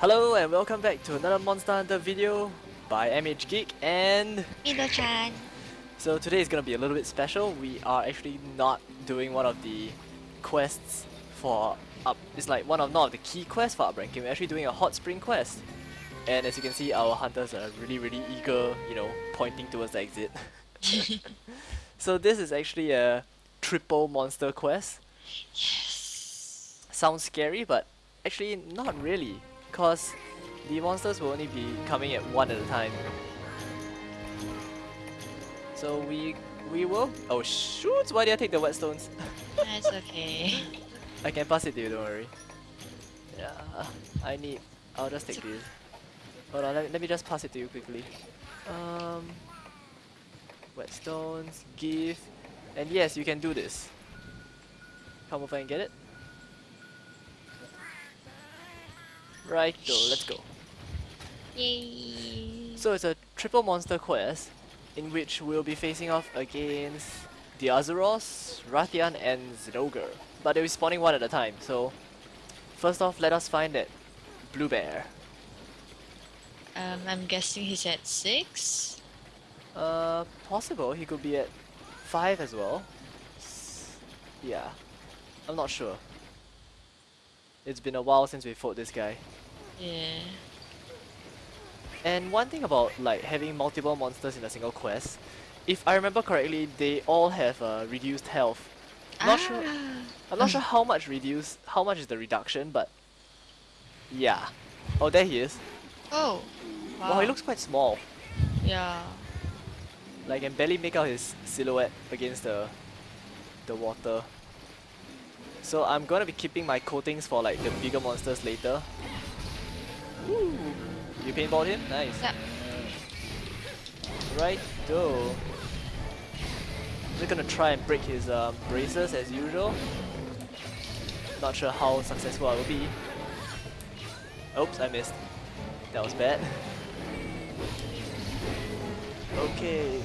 Hello and welcome back to another Monster Hunter video by MH Geek and Ino-chan. so today is gonna be a little bit special. We are actually not doing one of the quests for up it's like one of not of the key quests for upranking. We're actually doing a hot spring quest. And as you can see our hunters are really really eager, you know, pointing towards the exit. so this is actually a triple monster quest. Yes. Sounds scary but actually not really because the monsters will only be coming at one at a time. So we we will oh shoot why did I take the whetstones? That's okay. I can pass it to you don't worry. Yeah I need I'll just take this. Hold on let me, let me just pass it to you quickly. Um whetstones, gift and yes you can do this. Come over and get it. Right, go, let's go. Yay. So it's a triple monster quest in which we'll be facing off against the Arzuros, Rathian and Zinogre. But they'll be spawning one at a time, so first off let us find that blue bear. um, I'm guessing he's at six. Uh possible he could be at five as well. S- Yeah. I'm not sure. It's been a while since we fought this guy. Yeah. And one thing about like having multiple monsters in a single quest, if I remember correctly, they all have uh, reduced health. Not sure. Ah. I'm not sure how much reduce, how much is the reduction, but yeah. Oh, there he is. Oh. Wow. Wow, he looks quite small. Yeah. Like, I can barely make out his silhouette against the the water. So I'm gonna be keeping my coatings for like the bigger monsters later. Woo! You paintballed him? Nice. Yep. Right, though. We're gonna try and break his um, braces as usual. Not sure how successful I will be. Oops, I missed. That was bad. Okay.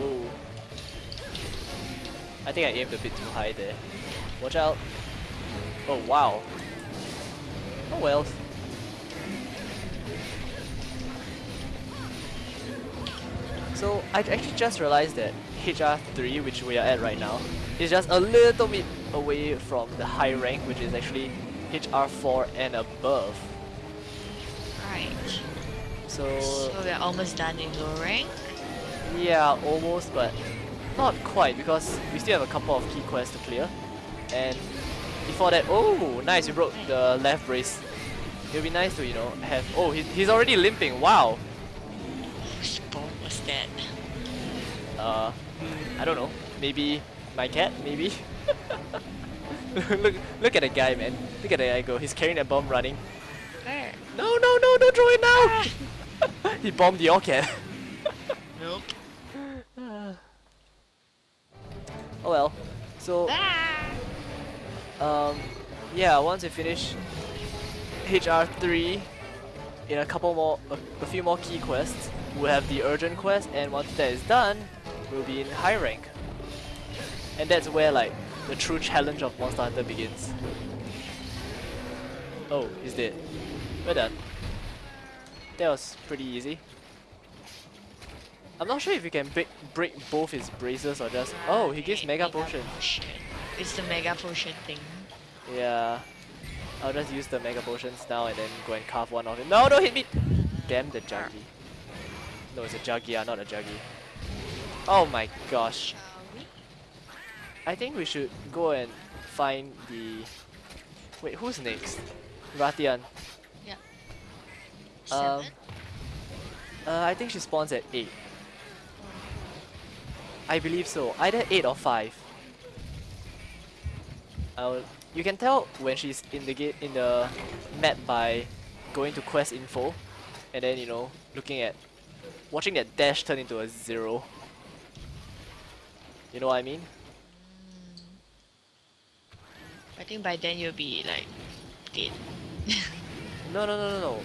Ooh. I think I aimed a bit too high there. Watch out. Oh wow. Oh well. So I actually just realized that HR3, which we are at right now, is just a little bit away from the high rank, which is actually HR4 and above. Right. So So we're almost done in low rank. yeah, almost, but not quite because we still have a couple of key quests to clear. And before that, oh, nice, you broke the left brace. It'll be nice to, you know, have. Oh, he, he's already limping. Wow. Uh, I don't know. Maybe my cat. Maybe. look, look at the guy, man. Look at the guy go. He's carrying a bomb running. Where? No, no, no! Don't throw it now. he bombed your cat. Nope. oh well. So Ah. um, yeah. Once we finish HR3 in a couple more, a, a few more key quests, we'll have the urgent quest, and once that is done, we'll be in high rank. And that's where like the true challenge of Monster Hunter begins. Oh, he's dead. We're done. That was pretty easy. I'm not sure if you can break break both his braces or just. Oh, he gives Right, mega potion. potion. It's the mega potion thing. Yeah. I'll just use the mega potions now and then go and carve one off him. No, don't hit me! Damn the Jaggi. No, it's a Jaggi, ah, not a Jaggi. Oh my gosh. I think we should go and find the... Wait, who's next? Rathian. Um, Seven. Uh, I think she spawns at 8. I believe so. Either 8 or 5. I'll, you can tell when she's in the gate in the map by going to quest info and then you know looking at watching that dash turn into a zero. You know what I mean? I think by then you'll be like dead. No no no no no.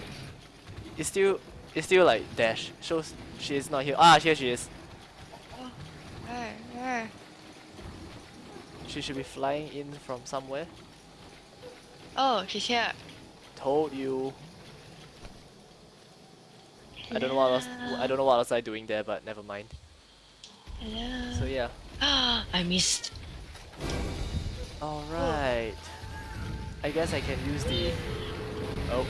It's still it's still like dash. Shows she is not here. Ah here she is. Where? Where? She should be flying in from somewhere. Oh, she's here. Told you. I don't know what else. I don't know what else I doing there, but never mind. Hello. So yeah. Ah, I missed. All right. I guess I can use the. Oh.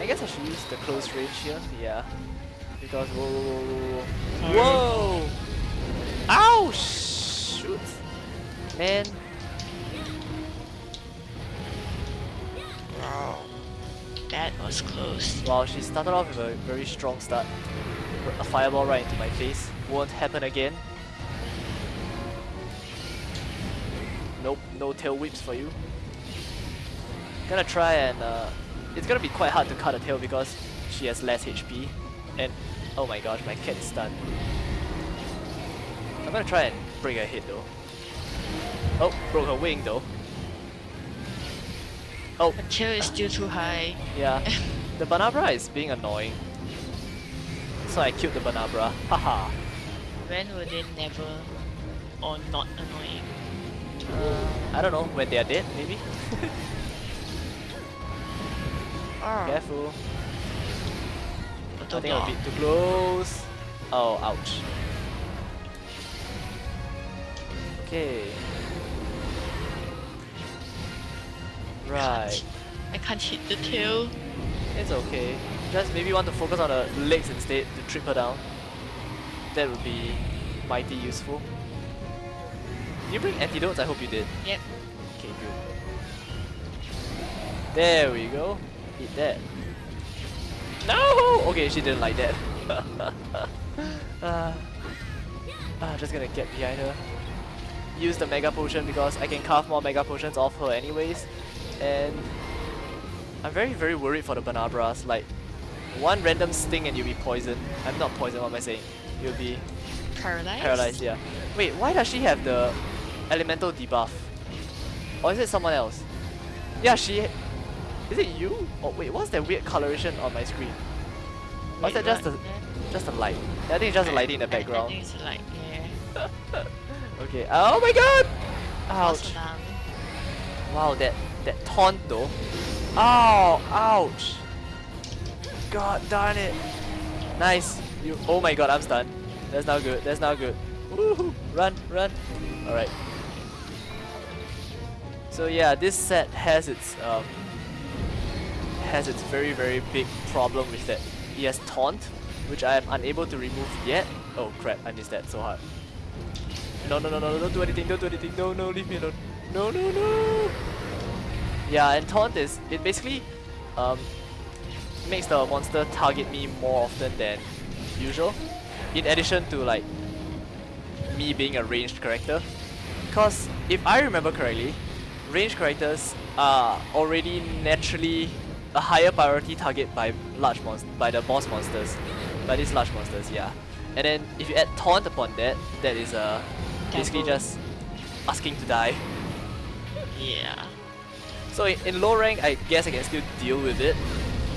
I guess I should use the close range here. Yeah. Because whoa whoa whoa whoa whoa. whoa! Ow! Shoot! Man. Wow. That was close. Wow, she started off with a very strong start. A fireball right into my face. Won't happen again. No tail whips for you. Gonna try and uh, it's gonna be quite hard to cut a tail because she has less HP. And oh my gosh, my cat is stunned. I'm gonna try and break her head though. Oh, broke her wing though. Oh, The tail is still too high. yeah. the Bnahabra is being annoying. So I killed the Bnahabra. Haha. When were they never or not annoying? Uh, I don't know, when they are dead, maybe? Oh, Careful. I think I'm a bit too close. Oh, ouch. Okay. Right. I can't hit the tail. It's okay. Just maybe want to focus on the legs instead to trip her down. That would be mighty useful. Did you bring antidotes? I hope you did. Yep. Okay, good. There we go. Eat that. No! Okay, she didn't like that. uh, uh, just gonna get behind her. Use the Mega Potion because I can carve more Mega Potions off her anyways. And I'm very, very worried for the Bnahabras. Like, one random sting and you'll be poisoned. I'm not poisoned, what am I saying? You'll be Paralyzed? paralyzed, yeah. Wait, why does she have the elemental debuff? Or is it someone else? Yeah, she... Is it you? Oh wait, what's that weird coloration on my screen? Or is that just a, just a light? I think it's just a lighting in the background. think it's like, yeah. Okay, oh my god! Ouch. Wow, that, that taunt though. Ow! Ouch! God darn it! Nice! You, oh my god, I'm stunned. That's not good, that's not good. Woohoo! Run, run! Alright. So yeah, this set has its um, has its very very big problem with that. He has taunt, which I am unable to remove yet. Oh crap, I missed that so hard. No no no no don't do anything, don't do anything, no no leave me alone. No no no Yeah and taunt is it basically um makes the monster target me more often than usual. In addition to like me being a ranged character. Because if I remember correctly, ranged characters are already naturally a higher priority target by large monst by the boss monsters. By these large monsters, yeah. And then if you add taunt upon that, that is uh, basically just asking to die. Yeah. So in, in low rank, I guess I can still deal with it,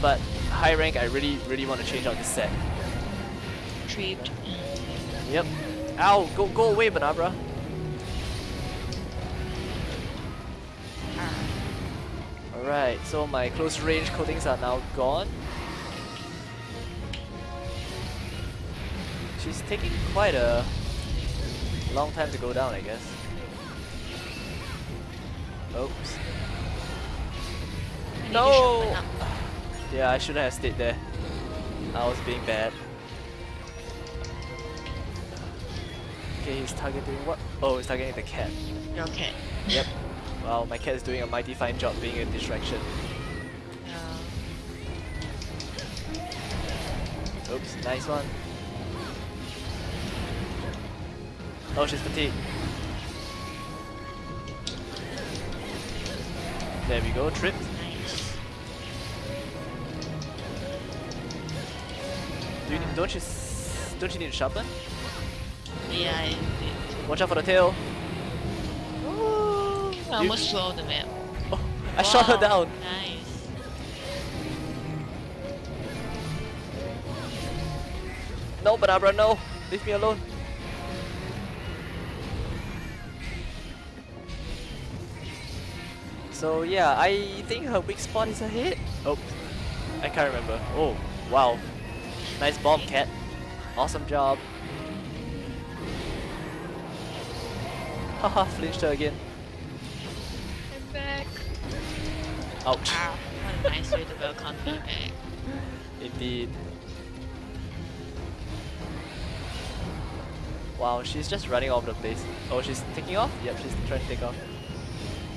but high rank, I really, really want to change out this set. Tripped. Yep. Ow! Go, go away, Bnahabra. Alright, so my close range coatings are now gone. She's taking quite a long time to go down, I guess. Oops. I No! Yeah, I shouldn't have stayed there. I was being bad. Okay, he's targeting what? Oh, he's targeting the cat. Your cat. Yep. Wow, my cat is doing a mighty fine job being a distraction. Oops, nice one. Oh, she's fatigued. There we go, tripped. Do you, don't you don't you need to sharpen? Yeah, I did. Watch out for the tail. I You- almost flew off the map. Oh, I shot her down. Nice. No, Bnahabra, no! Leave me alone. So yeah, I think her weak spot is her head. Oh, I can't remember. Oh, wow. Nice bomb, cat. Awesome job. Haha, flinched her again. Ouch. Ah, what a nice way to welcome me back. Indeed. Wow, she's just running all over the place. Oh, she's taking off? Yep, she's trying to take off.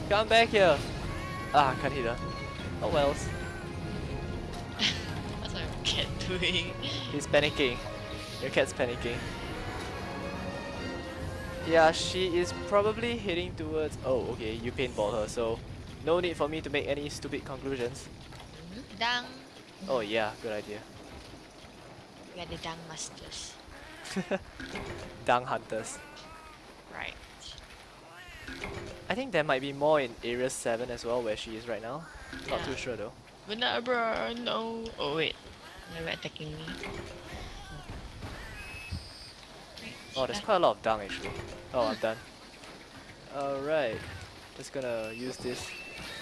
Come back here! Ah, can't hit her. Oh wells. What's my cat doing? He's panicking. Your cat's panicking. Yeah, she is probably heading towards... Oh, okay, you paintball her, so no need for me to make any stupid conclusions. Dang. Oh yeah, good idea. We are the Dang Masters. Dung hunters. Right. I think there might be more in Area 7 as well, where she is right now. Not too sure though. Bnahabra, no. Oh wait. They were attacking me. Oh, there's quite a lot of dung actually. Oh, I'm done. Alright, just gonna use this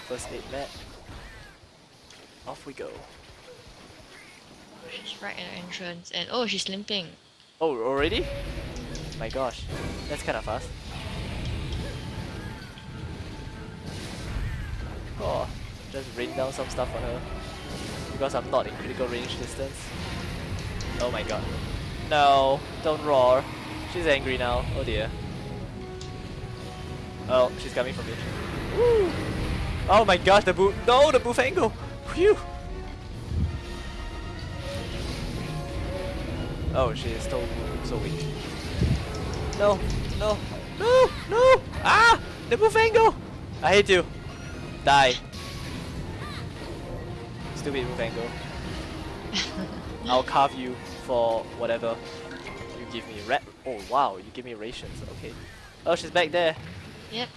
first aid mat. Off we go. She's right at the entrance and oh she's limping. Oh, already? My gosh, that's kind of fast. Oh, just rain down some stuff on her. Because I'm not in critical range distance. Oh my god. No, don't roar. She's angry now. Oh dear. Oh, she's coming for me. Woo! Oh my gosh, the boo- No, the Bullfango! Phew! Oh, she is so, so weak. No, no, no, no! Ah! The Bullfango! I hate you. Die. Stupid Bullfango. I'll carve you for whatever you give me. Rat. Oh wow, you give me rations. Okay. Oh, she's back there. Yep.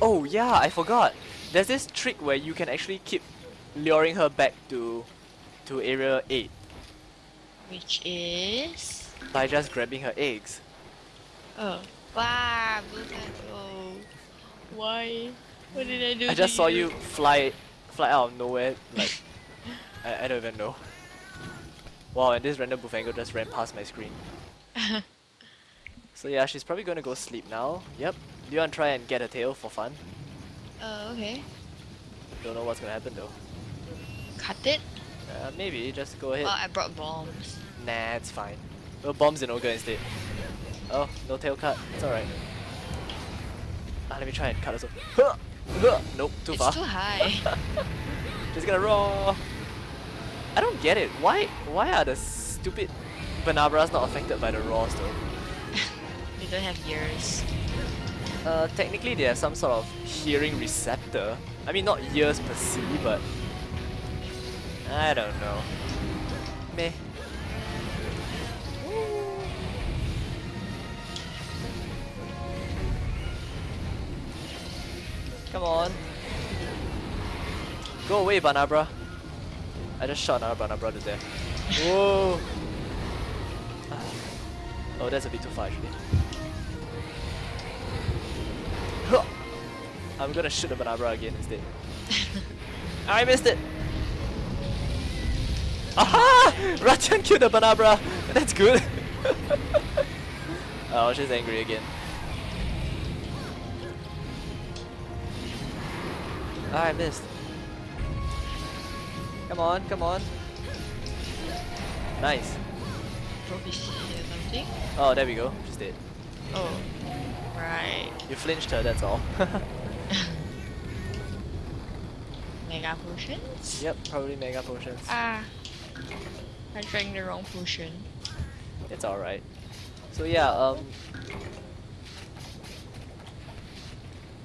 Oh yeah, I forgot. There's this trick where you can actually keep luring her back to to area 8 Which is by just grabbing her eggs. Oh. Wow, mango. Why? What did I do I just saw you fly fly out of nowhere like I, I don't even know. Wow, and this random bullfango just ran past my screen. So yeah, she's probably gonna go sleep now. Yep. Do you wanna try and get a tail for fun? Oh, okay. Don't know what's gonna happen though. Cut it? Uh, maybe, just go ahead. Oh, I brought bombs. Nah, it's fine. We'll bombs in Ogre instead. Oh, no tail cut. It's alright. Ah, let me try and cut us off. Nope, too it's far. too high. Just gonna roar. I don't get it. Why why are the stupid Bnahabras not affected by the roars though? They don't have ears. Uh, technically they have some sort of hearing receptor. I mean not ears per se, but I don't know. Meh. Come on. Go away, Bnahabra. I just shot another Bnahabra to death. Whoa! Ah. Oh, that's a bit too far actually. I'm gonna shoot the Bnahabra again instead. I missed it! Aha! Rathian killed the Bnahabra! That's good! oh, she's angry again. Ah, I missed. Come on, come on. Nice. Trophy C or something? Oh, there we go. She's dead. Oh. Right. You flinched her, that's all. Mega potions? yep, probably mega potions. Ah. I drank the wrong potion. It's alright. So yeah, um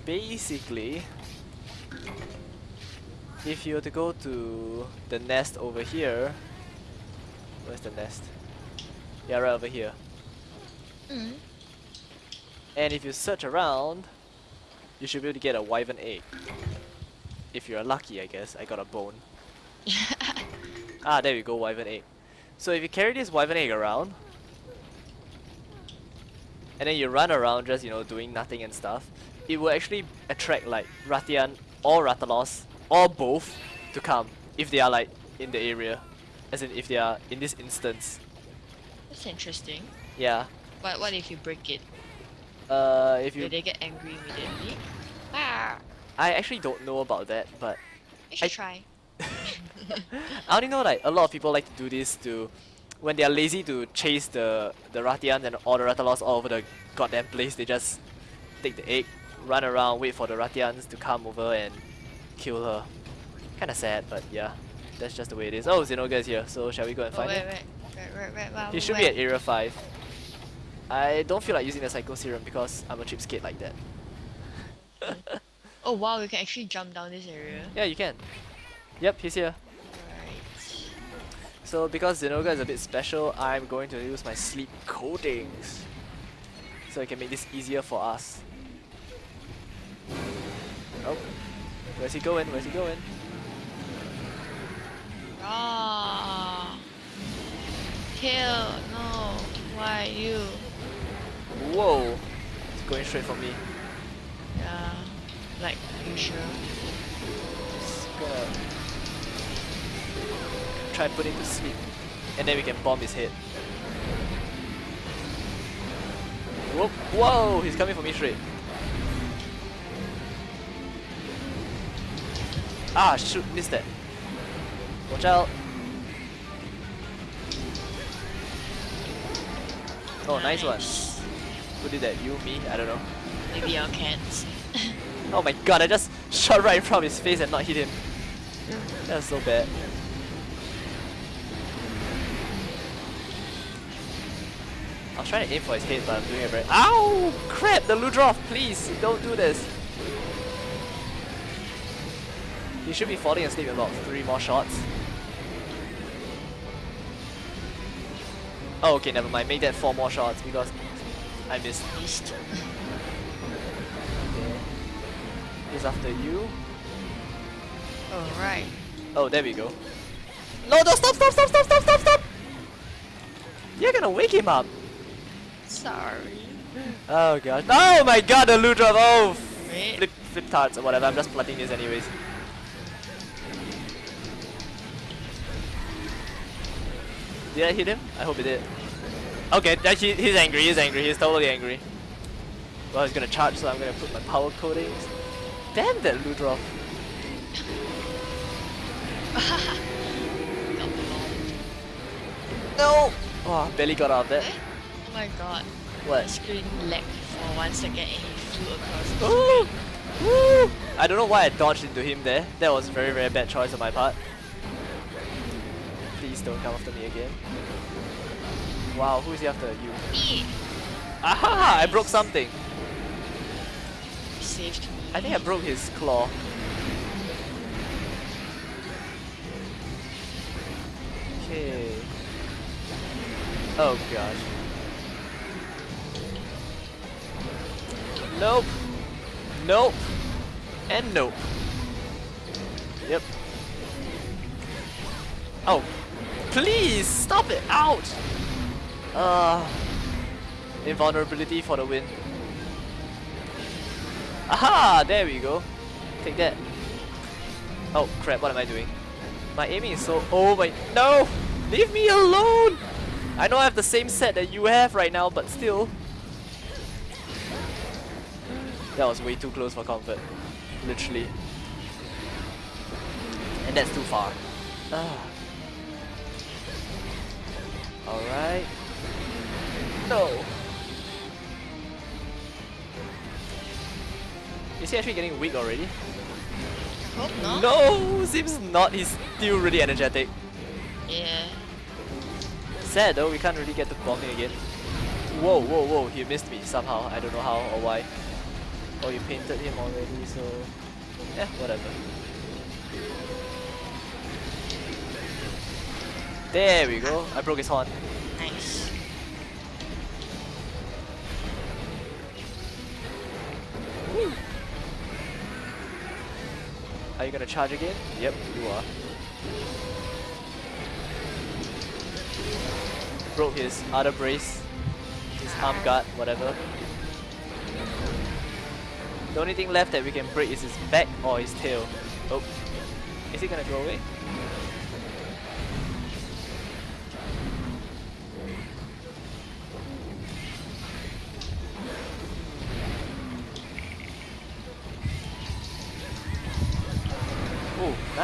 basically if you were to go to the nest over here where's the nest? Yeah, right over here. Mm. And if you search around, you should be able to get a wyvern egg. If you're lucky, I guess. I got a bone. Ah, there we go, wyvern egg. So if you carry this wyvern egg around, and then you run around just, you know, doing nothing and stuff, it will actually attract like Rathian or Rathalos, or both, to come, if they are like in the area. As in, if they are in this instance. That's interesting. Yeah. But what if you break it? Uh, if you... Do they get angry immediately? Ah, I actually don't know about that, but you should I- try. I only know like a lot of people like to do this to when they are lazy to chase the the Rathians and all the Rathalos all over the goddamn place. They just take the egg, run around, wait for the Rathians to come over and kill her. Kind of sad, but yeah, that's just the way it is. Oh, Zinogre is here, so shall we go and Oh, find wait, him? wait, wait, wait, wait, He should be at Area 5. I don't feel like using the Psycho Serum because I'm a cheapskate like that. Oh wow, you can actually jump down this area. yeah, you can. Yep, he's here. Right. So because Zinogre is a bit special, I'm going to use my sleep coatings. So I can make this easier for us. Oh. Where's he going? Where's he going? Ah. Kill, no. Why you? Whoa! It's going straight for me. Like usual. Just gonna try and put him to sleep. And then we can bomb his head. Whoa! Whoa! He's coming for me straight. Ah, shoot, missed that. Watch out. Oh, nice one. Who did that? You, me? I don't know. Maybe your cats. Oh my god, I just shot right in front of his face and not hit him. That was so bad. I was trying to aim for his head, but I'm doing it very- Ow! Crap! The Ludroth, please! Don't do this! He should be falling asleep in about three more shots. Oh, okay, never mind. Make that four more shots because I missed. He's after you. Alright. Oh, there we go. No, no, stop, stop, stop, stop, stop, stop, stop! You're gonna wake him up. Sorry. Oh gosh. Oh my god, the Ludroth! Oh, flip, flip tarts or whatever. I'm just plotting this anyways. Did I hit him? I hope it did. Okay, that- he, he's angry, he's angry, he's totally angry. Well, he's gonna charge, so I'm gonna put my power coatings. Damn that bombed. No! Oh, barely got out of that. Eh? Oh my god. The What? screen lagged for one second and he flew across the Ooh! Woo! I don't know why I dodged into him there. That was a very, very bad choice on my part. Please don't come after me again. Wow, who is he after? You. Me! Aha! I broke something. You saved me. I think I broke his claw. Okay. Oh gosh. Nope. Nope. And nope. Yep. Oh. Please stop it out. Uh invulnerability for the win. Aha! There we go. Take that. Oh crap, what am I doing? My aiming is so... Oh my... No! Leave me alone! I know I have the same set that you have right now, but still. That was way too close for comfort. Literally. And that's too far. Ah. Alright. No! Is he actually getting weak already? Hope not. No! Seems not. He's still really energetic. Yeah. Sad though, we can't really get to bombing again. Whoa, whoa, whoa, he missed me somehow. I don't know how or why. Oh, you painted him already, so... Yeah, whatever. There we go. I broke his horn. Nice. Are you gonna charge again? Yep, you are. Broke his other brace, his arm ah. guard, whatever. The only thing left that we can break is his back or his tail. Oh, is he gonna go away?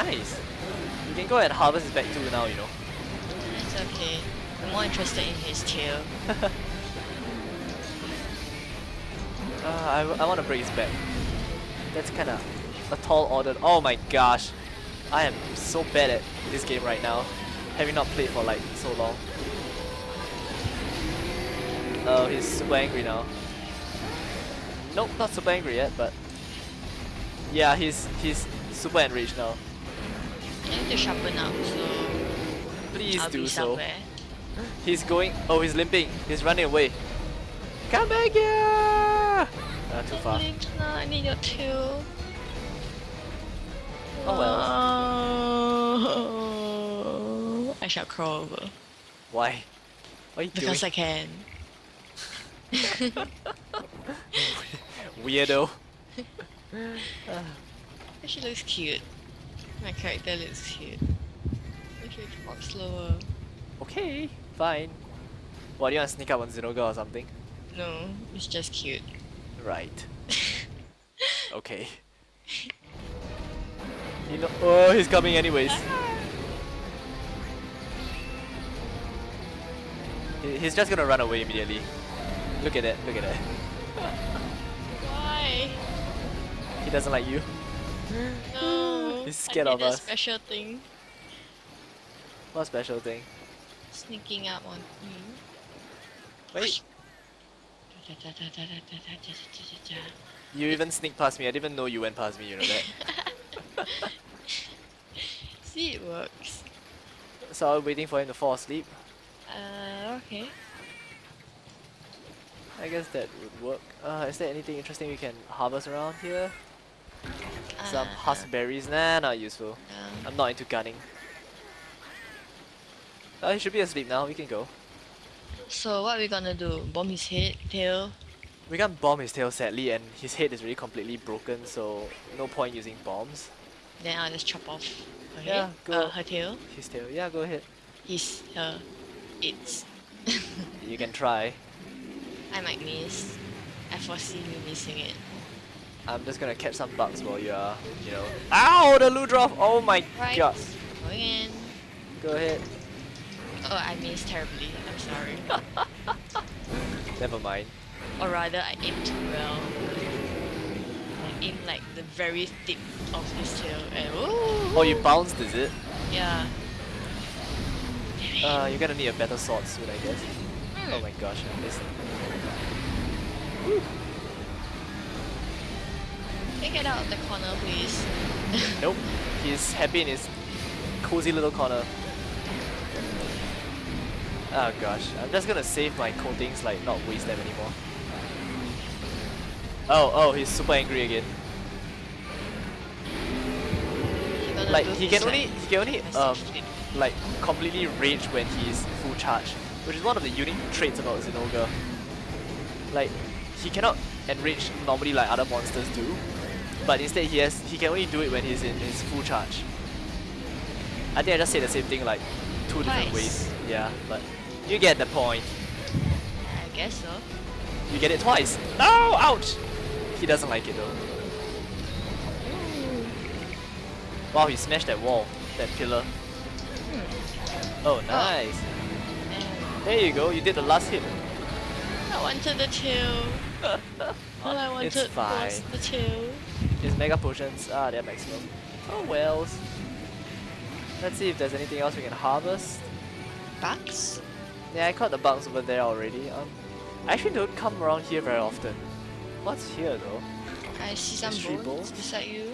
Nice. You can go and harvest his back too now, you know. It's okay. I'm more interested in his tail. Uh, I, I want to break his back. That's kind of a tall order. Oh my gosh. I am so bad at this game right now. Having not played for like so long. Oh, he's super angry now. Nope, not super angry yet, but... Yeah, he's he's super enraged now. I need to sharpen up, so Please I'll do be so. somewhere. He's going... Oh, he's limping. He's running away. Come back here! Uh, too far. No, I need your tail. Oh well. I shall crawl over. Why? Are you Because I can. Weirdo. She looks cute. My character looks cute. Should walk slower. Okay, fine. What, do you want to sneak up on Zinogre or something? No, it's just cute. Right. Okay. You know- oh, he's coming anyways. He- He's just gonna run away immediately. Look at that, look at that. Why? He doesn't like you. No. He's scared I of did a us. special thing. What special thing? Sneaking up on you. Wait, you even sneak past me. I didn't even know you went past me, you know that. See, it works. So I was waiting for him to fall asleep. Uh, okay. I guess that would work. Uh, is there anything interesting we can harvest around here? Some Uh, huskberries? Nah, not useful. I'm not into gunning. Uh, he should be asleep now, we can go. so what are we gonna do? Bomb his head, tail? We can't bomb his tail sadly and his head is really completely broken so no point using bombs. Then I'll just chop off her Yeah, head. go. Uh, her tail. His tail, yeah go ahead. His, her, its. You can try. I might miss. I foresee me missing it. I'm just gonna catch some bugs while you are, you know. Ow! The Ludroth! Oh my Right. god! Going in. Go ahead. Oh, I missed terribly. I'm sorry. Never mind. or rather, I aimed too well. I aimed like the very tip of his tail and ooh, Oh, you bounced, is it? Yeah. Uh, you're gonna need a better sword soon, I guess. Hmm. Oh my gosh, I missed. Can you get out of the corner, please? Nope. He's happy in his cozy little corner. Oh gosh, I'm just gonna save my coatings, like not waste them anymore. Oh, oh, he's super angry again. Like he can only he can only um like completely rage when he's full charge, which is one of the unique traits about Zinogre. Like he cannot enrage normally like other monsters do, but instead he has he can only do it when he's in his full charge. I think I just said the same thing like two different ways. Yeah, but you get the point. I guess so. You get it twice. No, ouch! He doesn't like it though. Wow, he smashed that wall, that pillar. Hmm. Oh, oh, nice. And There you go, you did the last hit. I wanted the tail. All I wanted was the tail. His mega potions, ah, they're maximum. Oh wells. Let's see if there's anything else we can harvest. Bugs? Yeah, I caught the bugs over there already. Um, I actually don't come around here very often. What's here though? I see some Mystery bones, bones? beside you.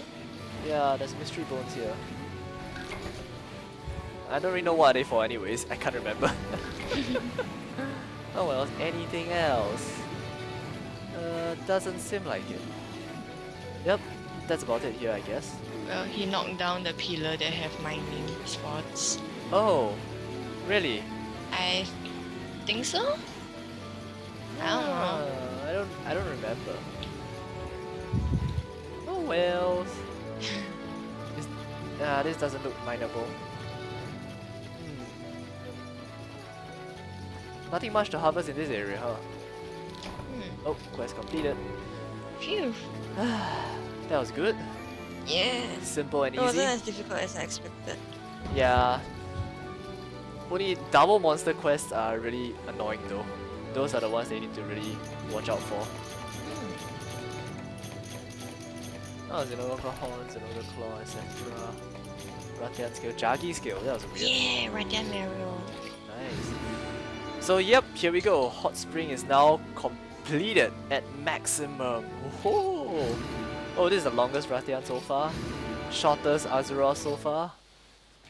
Yeah, there's mystery bones here. I don't really know what they are they for anyways, I can't remember. oh well, anything else? Uh, doesn't seem like it. Yep, that's about it here I guess. Well, he knocked down the pillar that have mining spots. Oh, really? I think so? I don't know. Ah, I don't, I don't remember. Oh well. this, uh, this doesn't look mineable. Hmm. Nothing much to harvest in this area, huh? Hmm. Oh, quest completed. Phew. that was good. Yeah. Simple and It wasn't as difficult as I expected. Yeah. Only double monster quests are really annoying though. Those are the ones they need to really watch out for. Hmm. Oh, Zinogre Horn, Zinogre Claw, etc. Rathian skill, Jaggi skill, that was weird. Yeah, Radiant Mario. Nice. So yep, here we go. Hot Spring is now completed at maximum. Woohoo! Oh, this is the longest Rathian so far. Shortest Azura so far.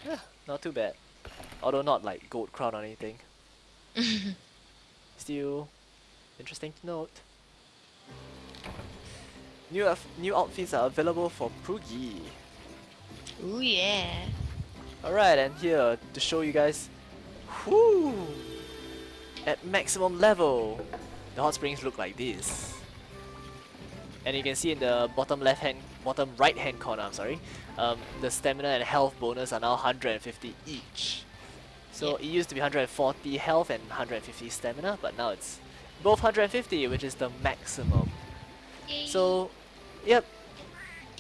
Yeah, not too bad. Although not like gold crown or anything. Still interesting to note. New new outfits are available for Poogie. Ooh yeah. Alright, and here to show you guys, whoo, at maximum level, the hot springs look like this. And you can see in the bottom left hand, bottom right hand corner, I'm sorry, um, the stamina and health bonus are now 150 each. So Yep. it used to be 140 health and 150 stamina, but now it's both 150, which is the maximum. Yay. So, yep.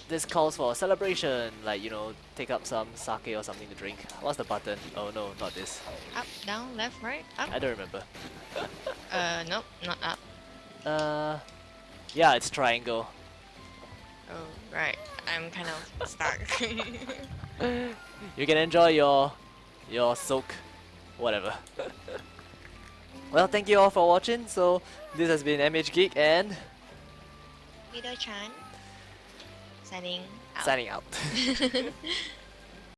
This calls for a celebration, like, you know, take up some sake or something to drink. What's the button? Oh no, not this. up, down, left, right, up. I don't remember. Uh, nope, not up. Uh, yeah, it's triangle. Oh, right. I'm kind of stuck. You can enjoy your, your soak, whatever. well, thank you all for watching. So, this has been MH Geek and Widow Chan. Signing out. signing out.